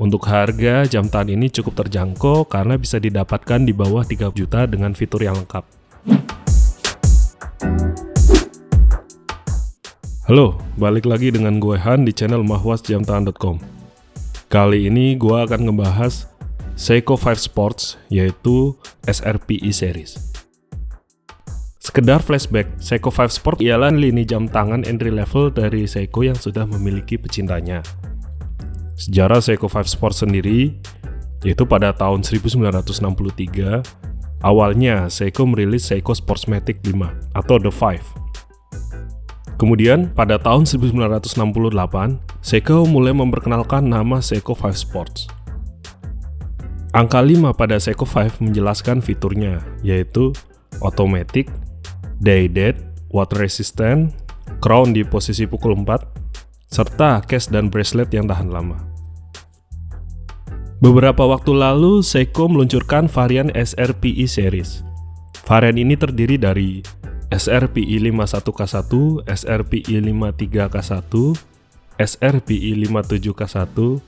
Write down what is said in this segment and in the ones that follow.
Untuk harga, jam tangan ini cukup terjangkau karena bisa didapatkan di bawah 3 juta dengan fitur yang lengkap. Halo, balik lagi dengan gue Han di channel mahwasjamtangan.com. Kali ini gue akan ngebahas Seiko 5 Sports, yaitu SRPE series. Sekedar flashback, Seiko 5 Sport ialah lini jam tangan entry level dari Seiko yang sudah memiliki pecintanya. Sejarah Seiko 5 Sport sendiri, yaitu pada tahun 1963, awalnya Seiko merilis Seiko Sportsmatic 5 atau The 5. Kemudian, pada tahun 1968, Seiko mulai memperkenalkan nama Seiko 5 Sports. Angka 5 pada Seiko 5 menjelaskan fiturnya, yaitu automatic, day date, water resistant, crown di posisi pukul 4, serta case dan bracelet yang tahan lama. Beberapa waktu lalu, Seiko meluncurkan varian SRPE series. Varian ini terdiri dari SRPE 51K1, SRPE 53K1, SRPE 57K1,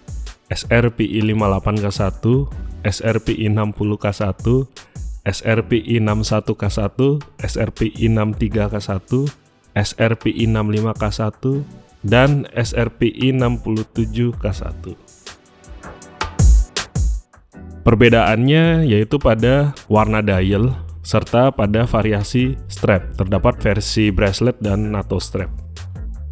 SRPE 58K1, SRPE 60K1, SRPE 61K1, SRPE 63K1, SRPE 65K1, dan SRPE 67K1. Perbedaannya yaitu pada warna dial serta pada variasi strap. Terdapat versi bracelet dan NATO strap.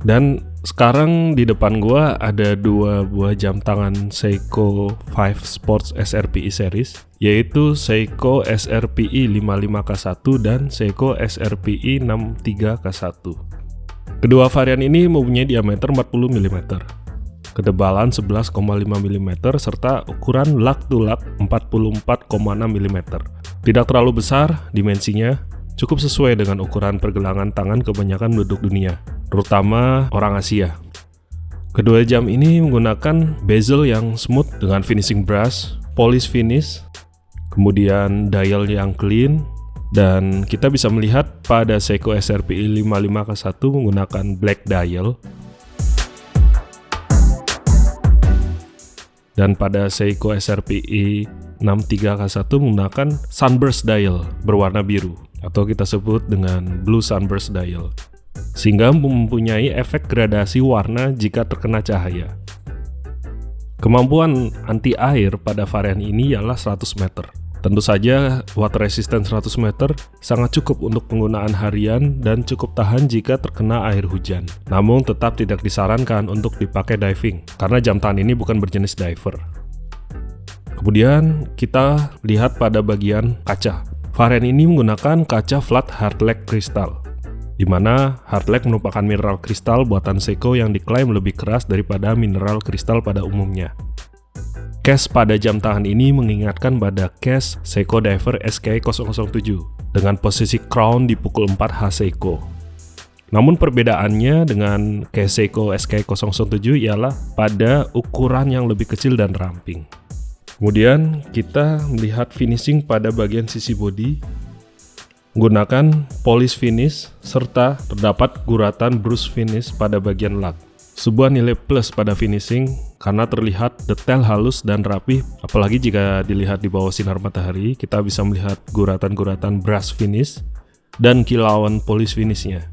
Dan sekarang di depan gua ada dua buah jam tangan Seiko 5 Sports SRPE series yaitu Seiko SRPE 55K1 dan Seiko SRPE 63K1. Kedua varian ini mempunyai diameter 40 mm ketebalan 11,5 mm serta ukuran lak to lak 44,6 mm. Tidak terlalu besar dimensinya, cukup sesuai dengan ukuran pergelangan tangan kebanyakan penduduk dunia, terutama orang Asia. Kedua jam ini menggunakan bezel yang smooth dengan finishing brush, polish finish, kemudian dial yang clean, dan kita bisa melihat pada Seiko SRPI 55K1 menggunakan black dial dan pada Seiko SRPE 63K1 menggunakan sunburst dial berwarna biru atau kita sebut dengan blue sunburst dial sehingga mempunyai efek gradasi warna jika terkena cahaya. Kemampuan anti air pada varian ini ialah 100 meter. Tentu saja, water resistant 100 meter sangat cukup untuk penggunaan harian dan cukup tahan jika terkena air hujan. Namun tetap tidak disarankan untuk dipakai diving, karena jam tangan ini bukan berjenis diver. Kemudian kita lihat pada bagian kaca. Varian ini menggunakan kaca flat hardleck kristal, di mana hardleck merupakan mineral kristal buatan Seiko yang diklaim lebih keras daripada mineral kristal pada umumnya. Case pada jam tangan ini mengingatkan pada case Seiko Diver SK007 dengan posisi crown di pukul 4 H Seiko. Namun perbedaannya dengan case Seiko SK007 ialah pada ukuran yang lebih kecil dan ramping. Kemudian kita melihat finishing pada bagian sisi bodi menggunakan polish finish serta terdapat guratan brush finish pada bagian lug. Sebuah nilai plus pada finishing karena terlihat detail halus dan rapi, apalagi jika dilihat di bawah sinar matahari, kita bisa melihat guratan-guratan brush finish dan kilauan polish finishnya.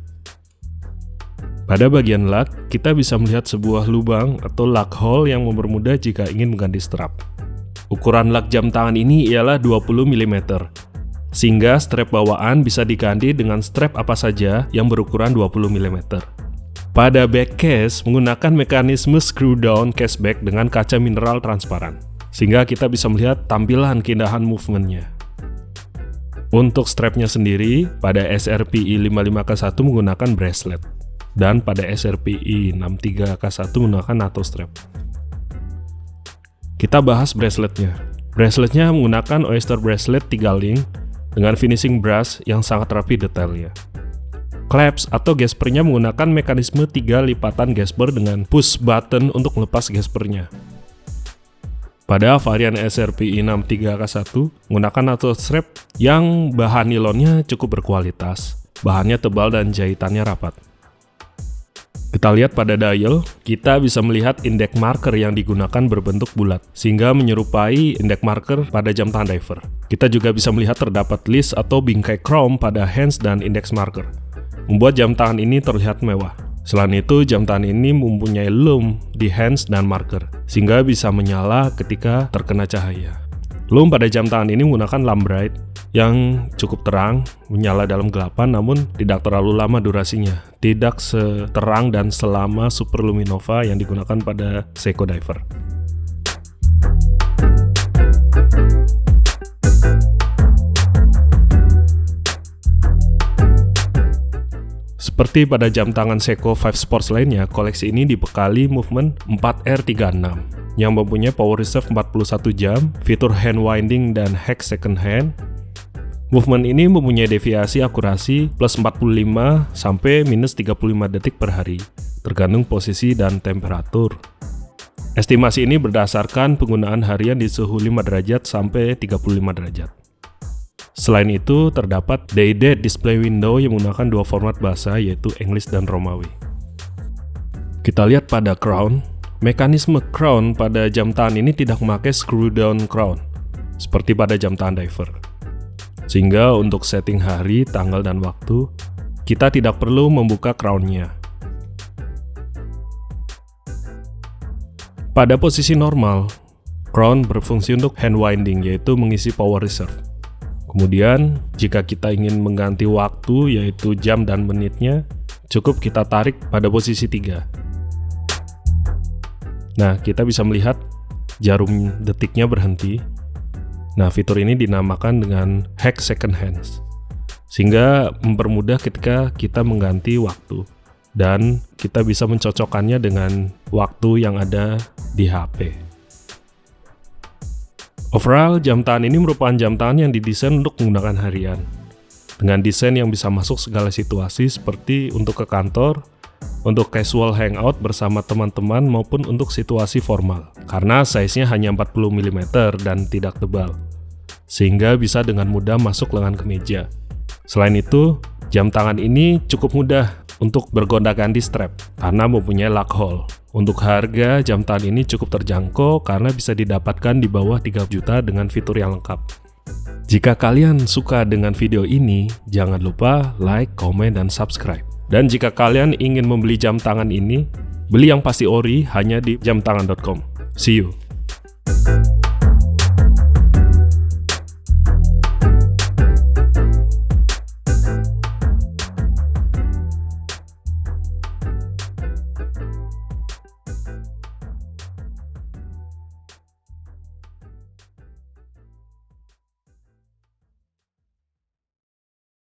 Pada bagian lug, kita bisa melihat sebuah lubang atau lug hole yang mempermudah jika ingin mengganti strap. Ukuran lug jam tangan ini ialah 20 mm, sehingga strap bawaan bisa diganti dengan strap apa saja yang berukuran 20 mm. Pada back case menggunakan mekanisme screw down back dengan kaca mineral transparan, sehingga kita bisa melihat tampilan keindahan movementnya. Untuk strapnya sendiri, pada SRPI 55K1 menggunakan bracelet, dan pada SRPI 63K1 menggunakan NATO strap. Kita bahas braceletnya. Braceletnya menggunakan Oyster Bracelet 3 link dengan finishing brush yang sangat rapi detailnya. Claps atau gaspernya menggunakan mekanisme tiga lipatan gasper dengan push button untuk melepas gaspernya. Pada varian SRP 63K1 menggunakan NATO strap yang bahan nilonnya cukup berkualitas, bahannya tebal dan jahitannya rapat. Kita lihat pada dial, kita bisa melihat indeks marker yang digunakan berbentuk bulat, sehingga menyerupai indeks marker pada jam tangan diver. Kita juga bisa melihat terdapat list atau bingkai chrome pada hands dan indeks marker, membuat jam tangan ini terlihat mewah. Selain itu, jam tangan ini mempunyai loom di hands dan marker, sehingga bisa menyala ketika terkena cahaya. Loom pada jam tangan ini menggunakan lamp bright yang cukup terang, menyala dalam gelapan namun tidak terlalu lama durasinya. Tidak seterang dan selama superluminova yang digunakan pada Seiko Diver. Seperti pada jam tangan Seiko 5 Sports lainnya, koleksi ini dibekali movement 4R36 yang mempunyai power reserve 41 jam, fitur hand winding dan hack second hand, Movement ini mempunyai deviasi akurasi plus 45 sampai minus 35 detik per hari, tergantung posisi dan temperatur. Estimasi ini berdasarkan penggunaan harian di suhu 5 derajat sampai 35 derajat. Selain itu, terdapat day-date display window yang menggunakan dua format bahasa yaitu English dan Romawi. Kita lihat pada crown, mekanisme crown pada jam tangan ini tidak memakai screw down crown, seperti pada jam tangan diver. Sehingga untuk setting hari, tanggal, dan waktu, kita tidak perlu membuka crown-nya. Pada posisi normal, crown berfungsi untuk hand winding, yaitu mengisi power reserve. Kemudian, jika kita ingin mengganti waktu, yaitu jam dan menitnya, cukup kita tarik pada posisi 3. Nah, kita bisa melihat jarum detiknya berhenti, Nah, fitur ini dinamakan dengan hack second hands, sehingga mempermudah ketika kita mengganti waktu dan kita bisa mencocokkannya dengan waktu yang ada di HP. Overall, jam tangan ini merupakan jam tangan yang didesain untuk menggunakan harian, dengan desain yang bisa masuk segala situasi seperti untuk ke kantor, untuk casual hangout bersama teman-teman maupun untuk situasi formal, karena size-nya hanya 40 mm dan tidak tebal. Sehingga bisa dengan mudah masuk lengan kemeja. Selain itu, jam tangan ini cukup mudah untuk bergonda-ganti strap karena mempunyai lock hole. Untuk harga, jam tangan ini cukup terjangkau karena bisa didapatkan di bawah 3 juta dengan fitur yang lengkap. Jika kalian suka dengan video ini, jangan lupa like, komen, dan subscribe. Dan jika kalian ingin membeli jam tangan ini, beli yang pasti ori hanya di jamtangan.com. See you!